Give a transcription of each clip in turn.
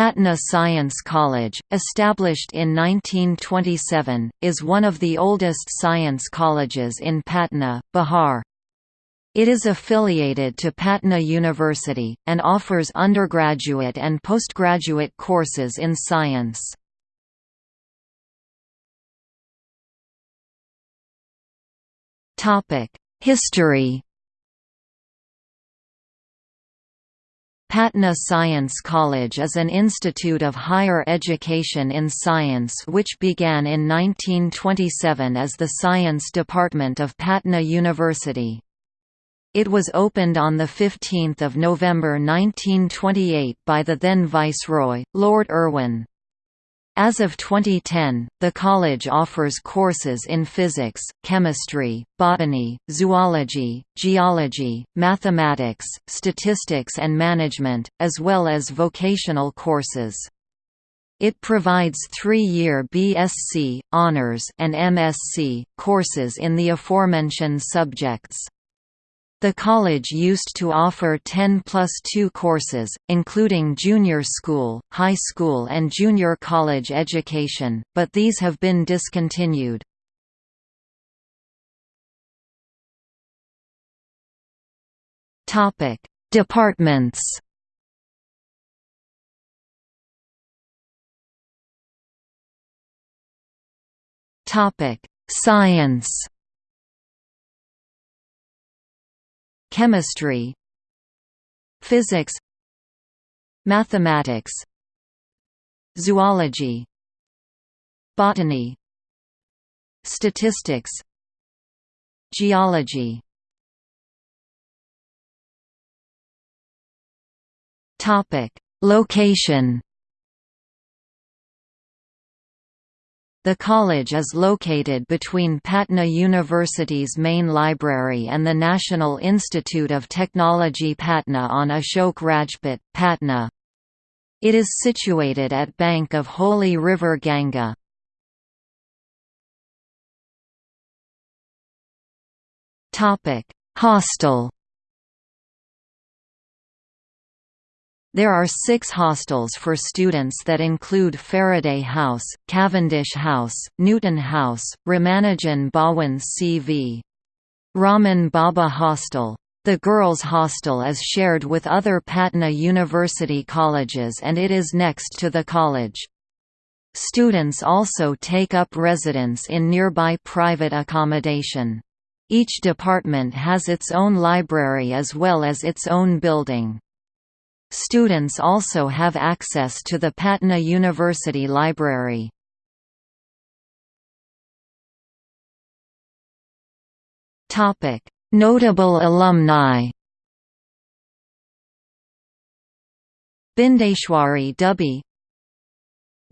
Patna Science College, established in 1927, is one of the oldest science colleges in Patna, Bihar. It is affiliated to Patna University, and offers undergraduate and postgraduate courses in science. History Patna Science College is an institute of higher education in science which began in 1927 as the Science Department of Patna University. It was opened on 15 November 1928 by the then Viceroy, Lord Irwin. As of 2010, the college offers courses in physics, chemistry, botany, zoology, geology, mathematics, statistics and management, as well as vocational courses. It provides three-year BSc, Honours and MSc, courses in the aforementioned subjects. The college used to offer 10 plus 2 courses, including junior school, high school and junior college education, but these have been discontinued. Departments Science Chemistry Physics Mathematics Zoology Botany Statistics Geology. Topic Location The college is located between Patna University's main library and the National Institute of Technology Patna on Ashok Rajpath, Patna. It is situated at bank of holy river Ganga. Hostel There are six hostels for students that include Faraday House, Cavendish House, Newton House, Ramanujan Bhawan C.V. Raman Bhabha Hostel. The girls' hostel is shared with other Patna University colleges and it is next to the college. Students also take up residence in nearby private accommodation. Each department has its own library as well as its own building. Students also have access to the Patna University Library. Notable alumni Bindeshwari Dubey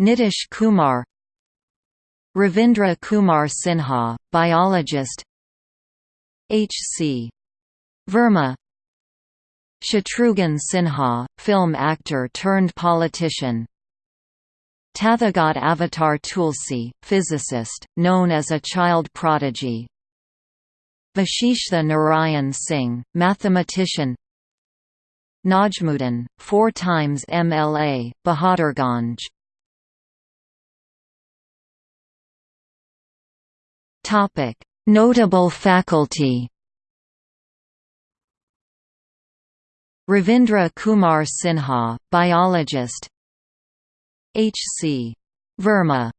Nitish Kumar Ravindra Kumar Sinha, biologist H. C. Verma Shatrughan Sinha, film actor turned politician. Tathagat Avatar Tulsi, physicist, known as a child prodigy. Vashishtha Narayan Singh, mathematician. Najmuddin, four times MLA, Bahadurganj. Notable faculty Ravindra Kumar Sinha, biologist H. C. Verma